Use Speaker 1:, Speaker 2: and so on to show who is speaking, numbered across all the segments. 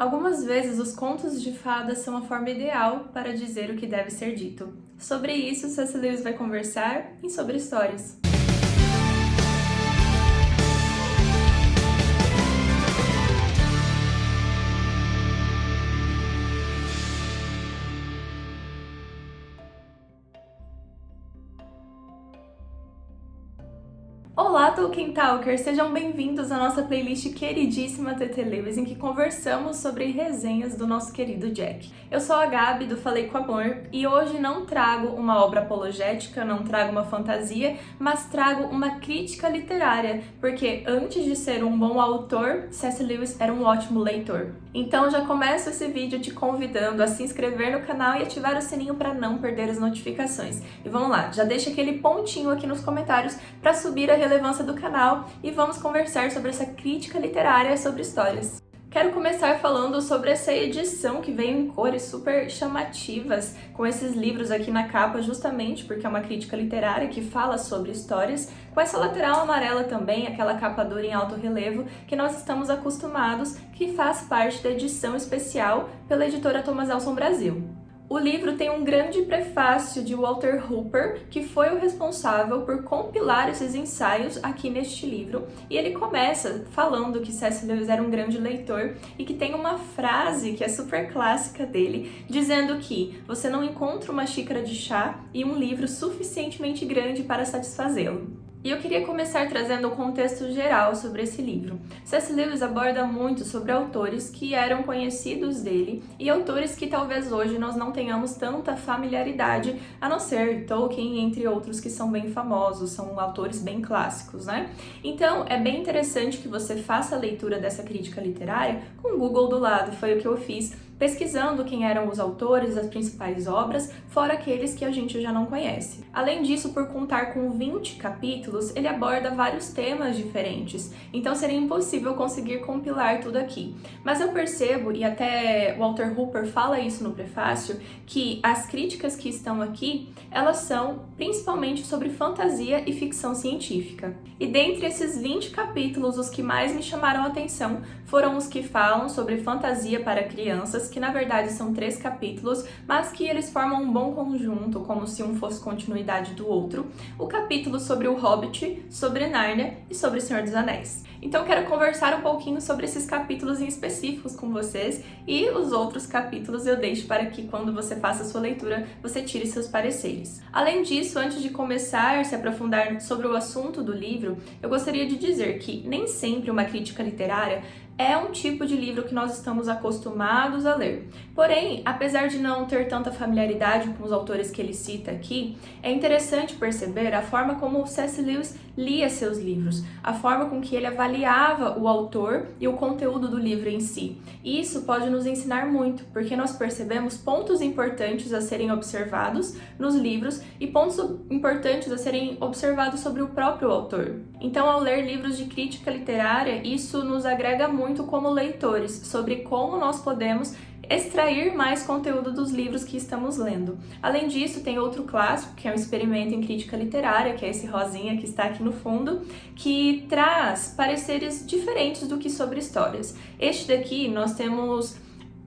Speaker 1: Algumas vezes os contos de fadas são a forma ideal para dizer o que deve ser dito. Sobre isso. Lewis vai conversar em Sobre Histórias. Olá, Tolkien Talkers! Sejam bem-vindos à nossa playlist queridíssima TT Lewis, em que conversamos sobre resenhas do nosso querido Jack. Eu sou a Gabi, do Falei com Amor, e hoje não trago uma obra apologética, não trago uma fantasia, mas trago uma crítica literária, porque antes de ser um bom autor, C.S. Lewis era um ótimo leitor. Então já começo esse vídeo te convidando a se inscrever no canal e ativar o sininho para não perder as notificações. E vamos lá, já deixa aquele pontinho aqui nos comentários para subir a relevância do canal e vamos conversar sobre essa crítica literária sobre histórias. Quero começar falando sobre essa edição que veio em cores super chamativas, com esses livros aqui na capa, justamente porque é uma crítica literária que fala sobre histórias, com essa lateral amarela também, aquela capa dura em alto relevo, que nós estamos acostumados, que faz parte da edição especial pela editora Thomas Elson Brasil. O livro tem um grande prefácio de Walter Hooper, que foi o responsável por compilar esses ensaios aqui neste livro, e ele começa falando que C.S. Lewis era um grande leitor e que tem uma frase que é super clássica dele, dizendo que você não encontra uma xícara de chá e um livro suficientemente grande para satisfazê-lo. E eu queria começar trazendo o contexto geral sobre esse livro. C.S. Lewis aborda muito sobre autores que eram conhecidos dele e autores que talvez hoje nós não tenhamos tanta familiaridade, a não ser Tolkien, entre outros que são bem famosos, são autores bem clássicos, né? Então, é bem interessante que você faça a leitura dessa crítica literária com o Google do lado, foi o que eu fiz pesquisando quem eram os autores das principais obras, fora aqueles que a gente já não conhece. Além disso, por contar com 20 capítulos, ele aborda vários temas diferentes, então seria impossível conseguir compilar tudo aqui. Mas eu percebo, e até Walter Hooper fala isso no prefácio, que as críticas que estão aqui, elas são principalmente sobre fantasia e ficção científica. E dentre esses 20 capítulos, os que mais me chamaram a atenção foram os que falam sobre fantasia para crianças, que na verdade são três capítulos, mas que eles formam um bom conjunto, como se um fosse continuidade do outro. O capítulo sobre o Hobbit, sobre Nárnia e sobre o Senhor dos Anéis. Então quero conversar um pouquinho sobre esses capítulos em específicos com vocês e os outros capítulos eu deixo para que quando você faça a sua leitura, você tire seus pareceres. Além disso, antes de começar a se aprofundar sobre o assunto do livro, eu gostaria de dizer que nem sempre uma crítica literária é um tipo de livro que nós estamos acostumados a ler. Porém, apesar de não ter tanta familiaridade com os autores que ele cita aqui, é interessante perceber a forma como C.S. Lewis lia seus livros, a forma com que ele avaliava o autor e o conteúdo do livro em si. Isso pode nos ensinar muito, porque nós percebemos pontos importantes a serem observados nos livros e pontos importantes a serem observados sobre o próprio autor. Então, ao ler livros de crítica literária, isso nos agrega muito como leitores sobre como nós podemos extrair mais conteúdo dos livros que estamos lendo. Além disso, tem outro clássico, que é um experimento em crítica literária, que é esse rosinha que está aqui no fundo, que traz pareceres diferentes do que sobre histórias. Este daqui nós temos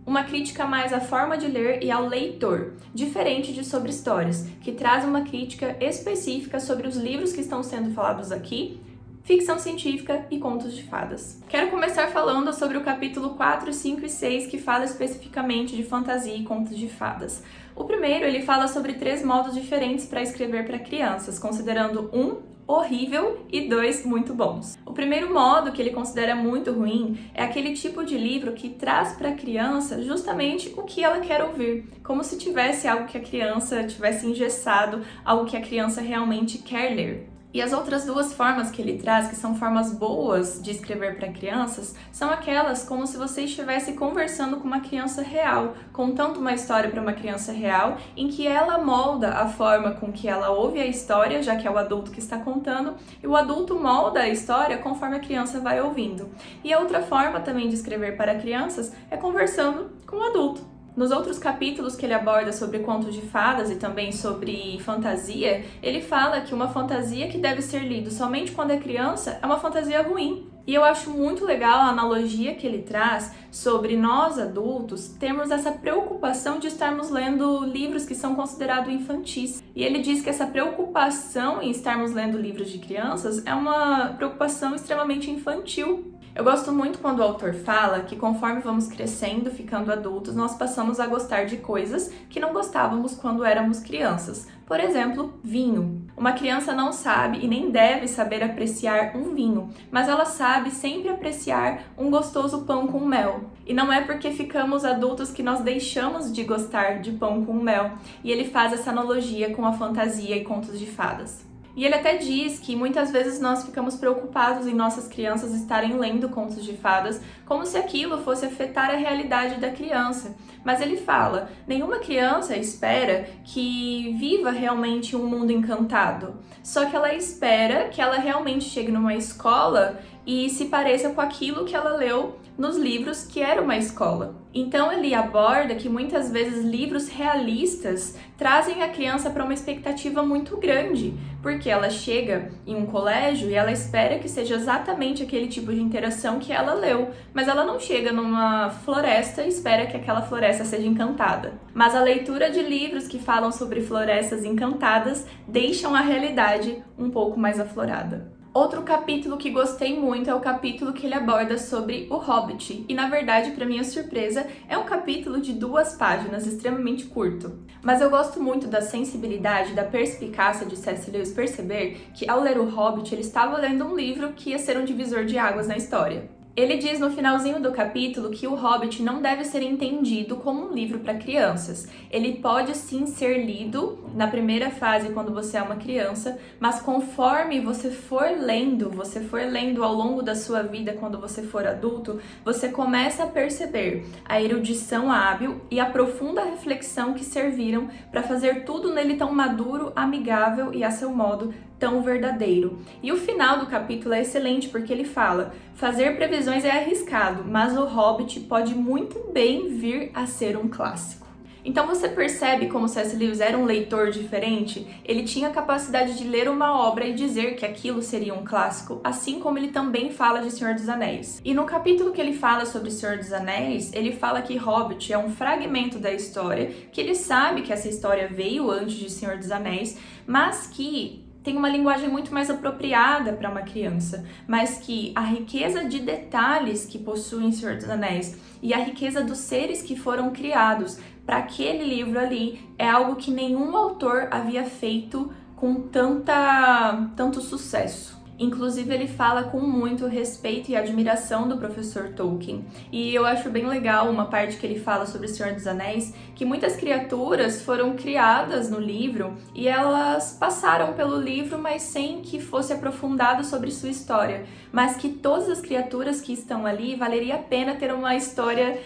Speaker 1: uma crítica mais à forma de ler e ao leitor, diferente de sobre histórias, que traz uma crítica específica sobre os livros que estão sendo falados aqui ficção científica e contos de fadas. Quero começar falando sobre o capítulo 4, 5 e 6, que fala especificamente de fantasia e contos de fadas. O primeiro, ele fala sobre três modos diferentes para escrever para crianças, considerando um horrível e dois muito bons. O primeiro modo que ele considera muito ruim é aquele tipo de livro que traz para a criança justamente o que ela quer ouvir, como se tivesse algo que a criança tivesse engessado, algo que a criança realmente quer ler. E as outras duas formas que ele traz, que são formas boas de escrever para crianças, são aquelas como se você estivesse conversando com uma criança real, contando uma história para uma criança real, em que ela molda a forma com que ela ouve a história, já que é o adulto que está contando, e o adulto molda a história conforme a criança vai ouvindo. E a outra forma também de escrever para crianças é conversando com o adulto. Nos outros capítulos que ele aborda sobre contos de fadas e também sobre fantasia, ele fala que uma fantasia que deve ser lida somente quando é criança é uma fantasia ruim. E eu acho muito legal a analogia que ele traz sobre nós adultos termos essa preocupação de estarmos lendo livros que são considerados infantis. E ele diz que essa preocupação em estarmos lendo livros de crianças é uma preocupação extremamente infantil, eu gosto muito quando o autor fala que conforme vamos crescendo, ficando adultos, nós passamos a gostar de coisas que não gostávamos quando éramos crianças. Por exemplo, vinho. Uma criança não sabe e nem deve saber apreciar um vinho, mas ela sabe sempre apreciar um gostoso pão com mel. E não é porque ficamos adultos que nós deixamos de gostar de pão com mel. E ele faz essa analogia com a fantasia e contos de fadas. E ele até diz que muitas vezes nós ficamos preocupados em nossas crianças estarem lendo contos de fadas, como se aquilo fosse afetar a realidade da criança. Mas ele fala: nenhuma criança espera que viva realmente um mundo encantado. Só que ela espera que ela realmente chegue numa escola e se pareça com aquilo que ela leu nos livros que era uma escola. Então ele aborda que muitas vezes livros realistas trazem a criança para uma expectativa muito grande, porque ela chega em um colégio e ela espera que seja exatamente aquele tipo de interação que ela leu, mas ela não chega numa floresta e espera que aquela floresta seja encantada. Mas a leitura de livros que falam sobre florestas encantadas deixam a realidade um pouco mais aflorada. Outro capítulo que gostei muito é o capítulo que ele aborda sobre o Hobbit, e na verdade, para minha surpresa, é um capítulo de duas páginas, extremamente curto. Mas eu gosto muito da sensibilidade, da perspicácia de C.S. Lewis perceber que ao ler o Hobbit, ele estava lendo um livro que ia ser um divisor de águas na história. Ele diz no finalzinho do capítulo que o Hobbit não deve ser entendido como um livro para crianças. Ele pode sim ser lido na primeira fase quando você é uma criança, mas conforme você for lendo, você for lendo ao longo da sua vida quando você for adulto, você começa a perceber a erudição hábil e a profunda reflexão que serviram para fazer tudo nele tão maduro, amigável e a seu modo tão verdadeiro. E o final do capítulo é excelente porque ele fala: fazer previsões é arriscado, mas o Hobbit pode muito bem vir a ser um clássico. Então você percebe como C.S. Lewis era um leitor diferente? Ele tinha a capacidade de ler uma obra e dizer que aquilo seria um clássico, assim como ele também fala de Senhor dos Anéis. E no capítulo que ele fala sobre Senhor dos Anéis, ele fala que Hobbit é um fragmento da história, que ele sabe que essa história veio antes de Senhor dos Anéis, mas que tem uma linguagem muito mais apropriada para uma criança, mas que a riqueza de detalhes que possuem Senhor dos Anéis e a riqueza dos seres que foram criados para aquele livro ali é algo que nenhum autor havia feito com tanta, tanto sucesso. Inclusive, ele fala com muito respeito e admiração do professor Tolkien. E eu acho bem legal uma parte que ele fala sobre o Senhor dos Anéis, que muitas criaturas foram criadas no livro e elas passaram pelo livro, mas sem que fosse aprofundado sobre sua história. Mas que todas as criaturas que estão ali valeria a pena ter uma história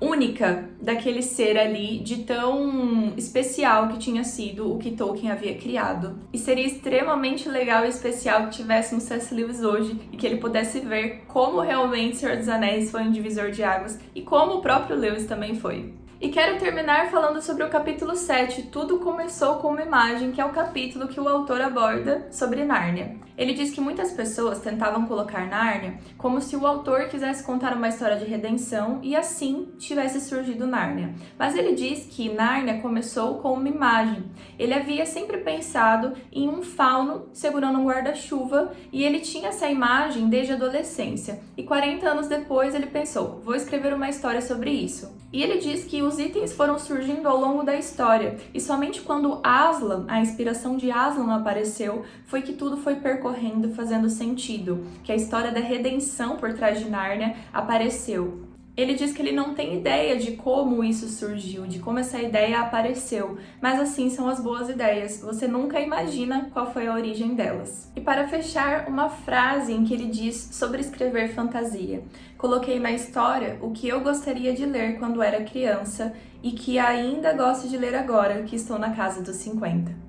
Speaker 1: única daquele ser ali, de tão especial que tinha sido o que Tolkien havia criado. E seria extremamente legal e especial que tivéssemos C.S. Lewis hoje e que ele pudesse ver como realmente Senhor dos Anéis foi um divisor de águas e como o próprio Lewis também foi. E quero terminar falando sobre o capítulo 7, Tudo Começou com uma Imagem, que é o capítulo que o autor aborda sobre Nárnia. Ele diz que muitas pessoas tentavam colocar Nárnia como se o autor quisesse contar uma história de redenção e assim tivesse surgido Nárnia. Mas ele diz que Nárnia começou com uma imagem. Ele havia sempre pensado em um fauno segurando um guarda-chuva e ele tinha essa imagem desde a adolescência. E 40 anos depois ele pensou, vou escrever uma história sobre isso. E ele diz que os itens foram surgindo ao longo da história e somente quando Aslan, a inspiração de Aslan apareceu, foi que tudo foi percorrendo, fazendo sentido, que a história da redenção por trás de Nárnia apareceu. Ele diz que ele não tem ideia de como isso surgiu, de como essa ideia apareceu, mas assim são as boas ideias, você nunca imagina qual foi a origem delas. E para fechar, uma frase em que ele diz sobre escrever fantasia. Coloquei na história o que eu gostaria de ler quando era criança e que ainda gosto de ler agora que estou na casa dos 50.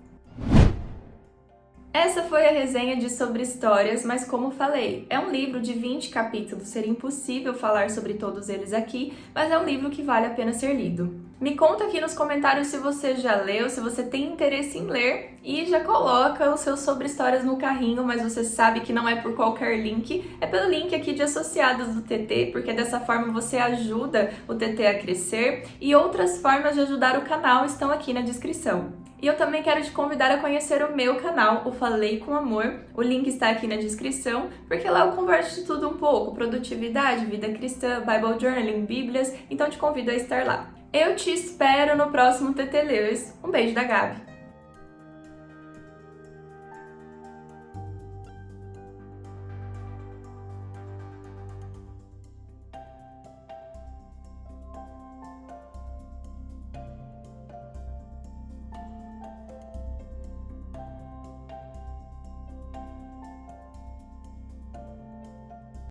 Speaker 1: Essa foi a resenha de Sobre Histórias, mas como falei, é um livro de 20 capítulos, seria impossível falar sobre todos eles aqui, mas é um livro que vale a pena ser lido. Me conta aqui nos comentários se você já leu, se você tem interesse em ler e já coloca os seus Sobre Histórias no carrinho, mas você sabe que não é por qualquer link, é pelo link aqui de associados do TT, porque dessa forma você ajuda o TT a crescer e outras formas de ajudar o canal estão aqui na descrição. E eu também quero te convidar a conhecer o meu canal, o Falei com Amor. O link está aqui na descrição, porque lá eu converso de tudo um pouco, produtividade, vida cristã, Bible Journaling, Bíblias, então te convido a estar lá. Eu te espero no próximo TT Lewis. Um beijo da Gabi!